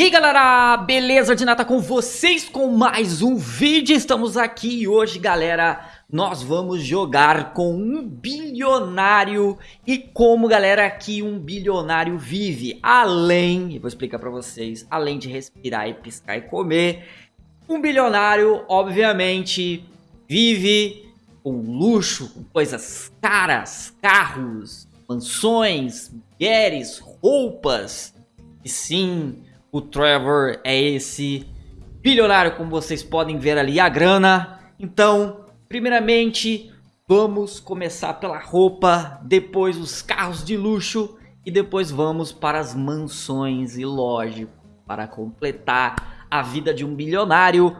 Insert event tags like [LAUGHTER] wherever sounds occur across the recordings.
E aí galera, beleza de nata com vocês com mais um vídeo, estamos aqui e hoje galera, nós vamos jogar com um bilionário. E como galera que um bilionário vive, além, vou explicar pra vocês, além de respirar e piscar e comer, um bilionário obviamente vive com luxo, com coisas caras, carros, mansões, mulheres, roupas, e sim o Trevor é esse bilionário, como vocês podem ver ali, a grana. Então, primeiramente, vamos começar pela roupa, depois os carros de luxo e depois vamos para as mansões e lógico, para completar a vida de um bilionário.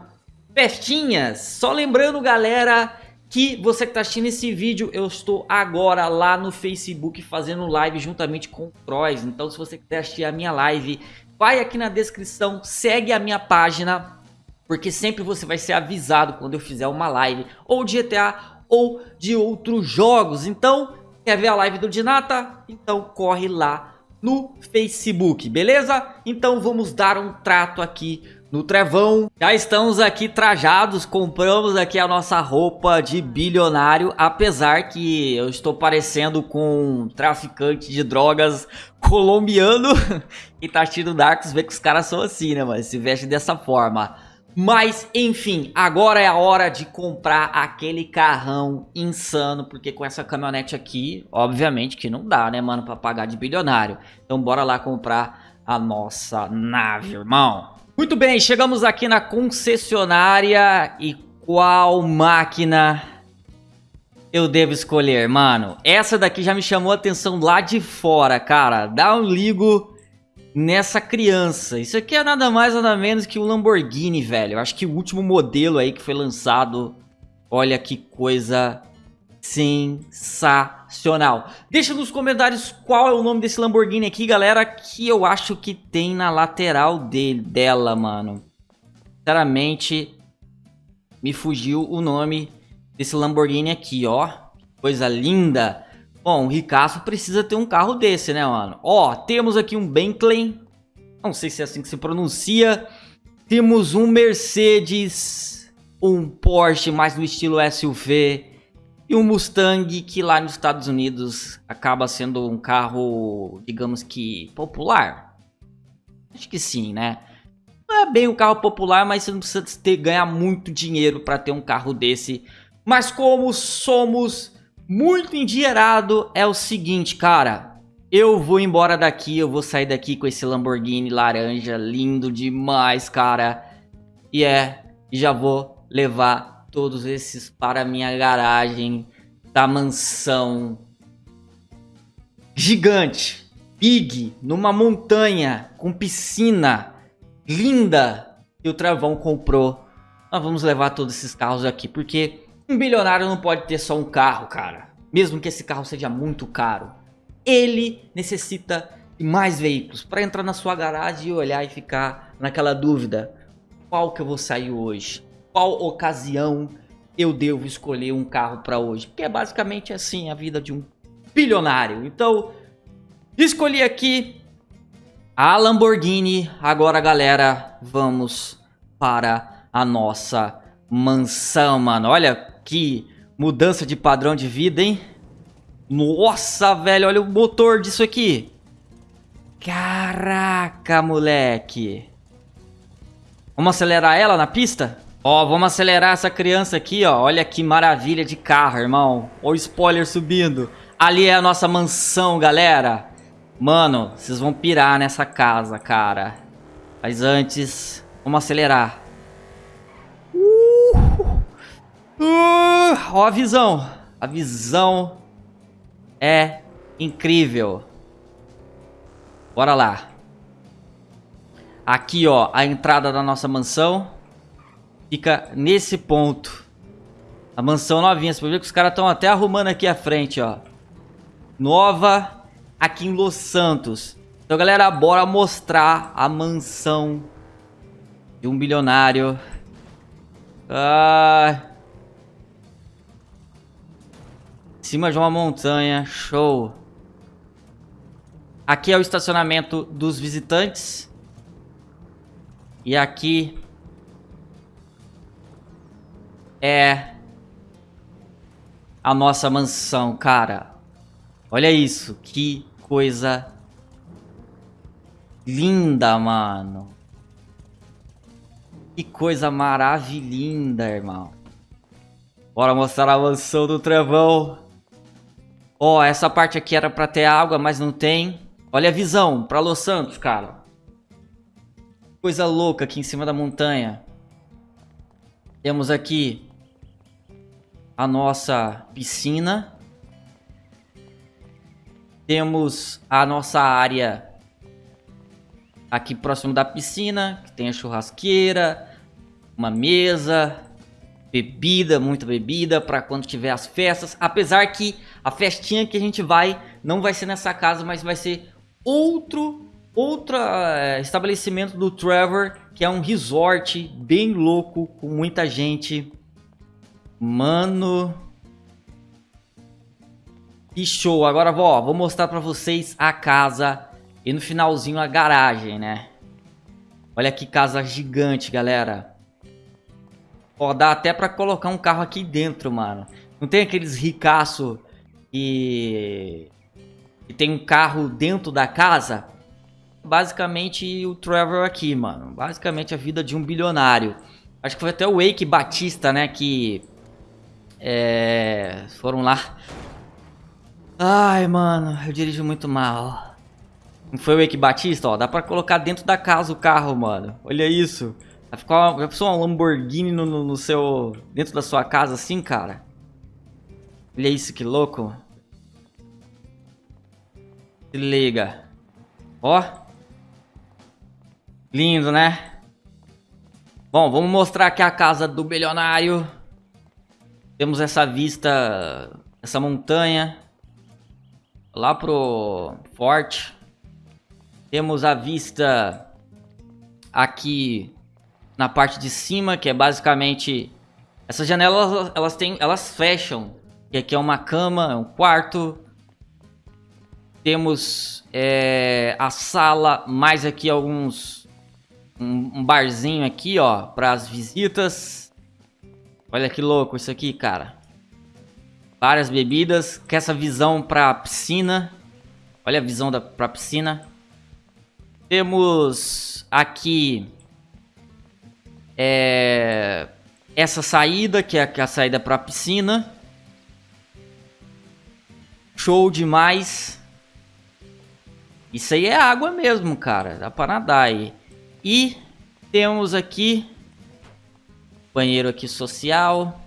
Festinhas! Só lembrando, galera, que você que está assistindo esse vídeo, eu estou agora lá no Facebook fazendo live juntamente com o Crois. Então se você quiser assistir a minha live, vai aqui na descrição, segue a minha página, porque sempre você vai ser avisado quando eu fizer uma live, ou de GTA, ou de outros jogos. Então, quer ver a live do Dinata? Então corre lá no Facebook, beleza? Então vamos dar um trato aqui no Trevão. Já estamos aqui trajados, compramos aqui a nossa roupa de bilionário, apesar que eu estou parecendo com um traficante de drogas colombiano [LAUGHS] e tá assistindo Darks, vê que os caras são assim, né, mas se veste dessa forma. Mas, enfim, agora é a hora de comprar aquele carrão insano, porque com essa caminhonete aqui, obviamente que não dá, né, mano, pra pagar de bilionário. Então bora lá comprar a nossa nave, irmão. Muito bem, chegamos aqui na concessionária e qual máquina eu devo escolher, mano? Essa daqui já me chamou a atenção lá de fora, cara. Dá um ligo nessa criança. Isso aqui é nada mais nada menos que um Lamborghini, velho. Eu acho que o último modelo aí que foi lançado. Olha que coisa sensacional. Deixa nos comentários qual é o nome desse Lamborghini aqui, galera, que eu acho que tem na lateral dele, dela, mano. Sinceramente, me fugiu o nome desse Lamborghini aqui, ó. Coisa linda. Bom, o Ricasso precisa ter um carro desse, né, mano? Ó, temos aqui um Bentley. Não sei se é assim que se pronuncia. Temos um Mercedes, um Porsche, mais no estilo SUV e um Mustang que lá nos Estados Unidos acaba sendo um carro, digamos que, popular. Acho que sim, né? Não é bem um carro popular, mas você não precisa ter, ganhar muito dinheiro para ter um carro desse. Mas como somos muito endinheirado, é o seguinte, cara. Eu vou embora daqui, eu vou sair daqui com esse Lamborghini laranja, lindo demais, cara. E é, já vou levar todos esses para minha garagem da mansão gigante, big, numa montanha com piscina linda que o Travão comprou. Nós vamos levar todos esses carros aqui, porque um bilionário não pode ter só um carro, cara. Mesmo que esse carro seja muito caro. Ele necessita de mais veículos para entrar na sua garagem e olhar e ficar naquela dúvida. Qual que eu vou sair hoje? Qual ocasião eu devo escolher um carro para hoje. Porque é basicamente assim a vida de um bilionário. Então, escolhi aqui a Lamborghini. Agora, galera, vamos para a nossa mansão, mano. Olha que mudança de padrão de vida, hein? Nossa, velho, olha o motor disso aqui. Caraca, moleque. Vamos acelerar ela na pista? Ó, vamos acelerar essa criança aqui, ó. Olha que maravilha de carro, irmão. Olha o spoiler subindo. Ali é a nossa mansão, galera. Mano, vocês vão pirar nessa casa, cara. Mas antes, vamos acelerar. Uh! Uh! Ó a visão. A visão é incrível. Bora lá. Aqui, ó, a entrada da nossa mansão fica nesse ponto. A mansão novinha. Você pode ver que os caras estão até arrumando aqui a frente, ó. Nova aqui em Los Santos. Então, galera, bora mostrar a mansão de um bilionário. Ah... Em cima de uma montanha. Show. Aqui é o estacionamento dos visitantes. E aqui é a nossa mansão, cara. Olha isso, que coisa linda, mano. Que coisa maravilhosa, irmão. Bora mostrar a mansão do Trevão. Ó, oh, essa parte aqui era pra ter água, mas não tem. Olha a visão pra Los Santos, cara. Coisa louca aqui em cima da montanha. Temos aqui a nossa piscina. Temos a nossa área aqui próximo da piscina, que tem a churrasqueira, uma mesa, bebida, muita bebida para quando tiver as festas. Apesar que a festinha que a gente vai não vai ser nessa casa, mas vai ser outro outro é, estabelecimento do Trevor, que é um resort bem louco com muita gente. Mano, que show. Agora vou mostrar para vocês a casa e no finalzinho a garagem, né? Olha que casa gigante, galera. Ó, dá até pra colocar um carro aqui dentro, mano. Não tem aqueles ricaço que... que tem um carro dentro da casa? Basicamente o Trevor aqui, mano. Basicamente a vida de um bilionário. Acho que foi até o Wake Batista, né, que... É... Foram lá. Ai, mano, eu dirijo muito mal. Não foi o Eike Batista, ó. Dá pra colocar dentro da casa o carro, mano. Olha isso. Vai ficar uma, uma Lamborghini no, no, no, seu... Dentro da sua casa assim, cara. Olha isso, que louco. Se liga. Ó. Lindo, né? Bom, vamos mostrar aqui a casa do bilionário. Temos essa vista... Essa montanha. Lá pro forte. Temos a vista aqui na parte de cima, que é basicamente... Essas janelas, elas, têm, elas fecham. E aqui é uma cama, é um quarto. Temos é, a sala, mais aqui alguns... Um, um barzinho aqui, ó, para as visitas. Olha que louco isso aqui, cara. Várias bebidas, com essa visão para piscina. Olha a visão da, pra piscina. Temos aqui é, essa saída, que é a saída para a piscina. Show demais. Isso aí é água mesmo, cara. Dá para nadar aí. E temos aqui banheiro aqui social.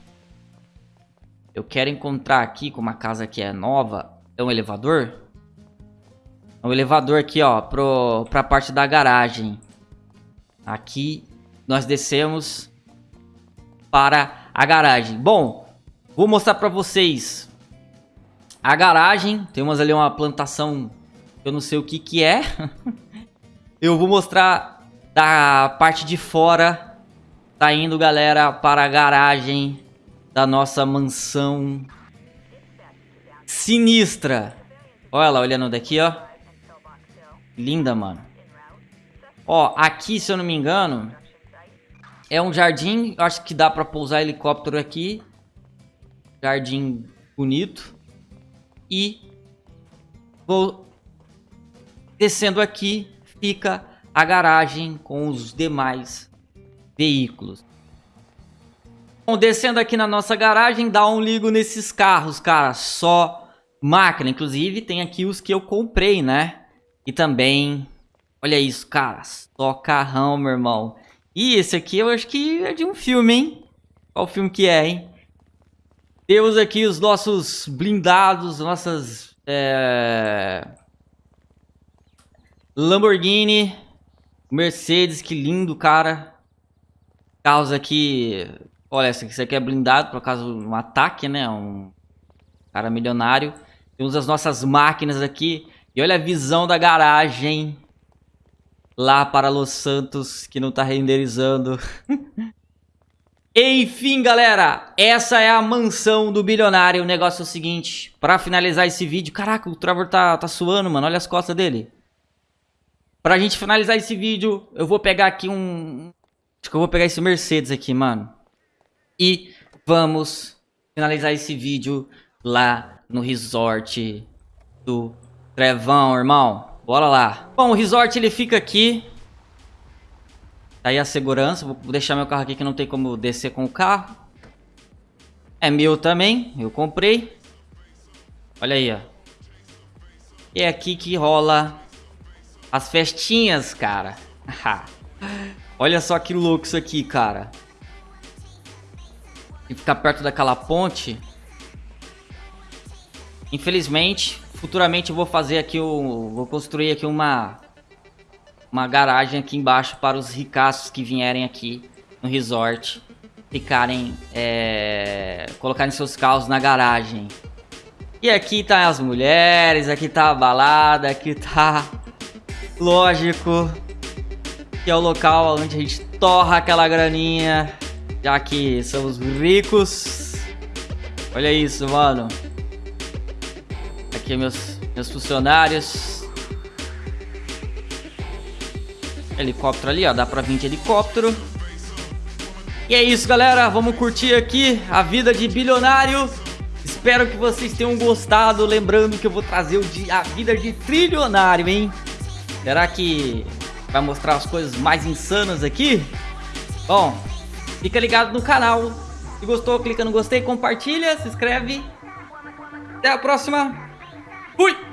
Eu quero encontrar aqui, com uma casa que é nova, é um elevador? o elevador aqui, ó, pro, pra parte da garagem. Aqui nós descemos para a garagem. Bom, vou mostrar pra vocês a garagem. Temos ali uma plantação, eu não sei o que que é. [LAUGHS] eu vou mostrar da parte de fora. Tá indo, galera, para a garagem da nossa mansão sinistra. Olha lá, olhando daqui, ó. Linda, mano. Ó, aqui, se eu não me engano, é um jardim. Acho que dá pra pousar helicóptero aqui. Jardim bonito. E vou descendo aqui, fica a garagem com os demais veículos. Bom, descendo aqui na nossa garagem, dá um ligo nesses carros, cara. Só máquina. Inclusive, tem aqui os que eu comprei, né? E também, olha isso, cara, só carrão, meu irmão. E esse aqui eu acho que é de um filme, hein? Qual filme que é, hein? Temos aqui os nossos blindados, nossas... É... Lamborghini, Mercedes, que lindo, cara. Carros aqui... Olha, esse aqui é blindado por de um ataque, né? Um cara milionário. Temos as nossas máquinas aqui. E olha a visão da garagem lá para Los Santos, que não tá renderizando. [LAUGHS] Enfim, galera, essa é a mansão do bilionário. O negócio é o seguinte, para finalizar esse vídeo... Caraca, o Trevor tá, tá suando, mano. Olha as costas dele. Pra gente finalizar esse vídeo, eu vou pegar aqui um... Acho que eu vou pegar esse Mercedes aqui, mano. E vamos finalizar esse vídeo lá no resort do Trevão, irmão. Bora lá. Bom, o resort ele fica aqui. Tá aí a segurança. Vou deixar meu carro aqui que não tem como descer com o carro. É meu também. Eu comprei. Olha aí, ó. E é aqui que rola as festinhas, cara. [LAUGHS] Olha só que louco isso aqui, cara. E ficar perto daquela ponte. Infelizmente, futuramente eu vou fazer aqui o... Vou construir aqui uma... Uma garagem aqui embaixo para os ricaços que vierem aqui no resort. Ficarem... É, colocarem seus carros na garagem. E aqui tá as mulheres, aqui tá a balada, aqui tá... Lógico que é o local onde a gente torra aquela graninha, já que somos ricos. Olha isso, mano. Aqui meus, meus funcionários. Helicóptero ali, ó. Dá pra vir de helicóptero. E é isso, galera. Vamos curtir aqui a vida de bilionário. Espero que vocês tenham gostado. Lembrando que eu vou trazer o de, a vida de trilionário, hein? Será que vai mostrar as coisas mais insanas aqui? Bom, fica ligado no canal. Se gostou, clica no gostei, compartilha, se inscreve. Até a próxima. Fui!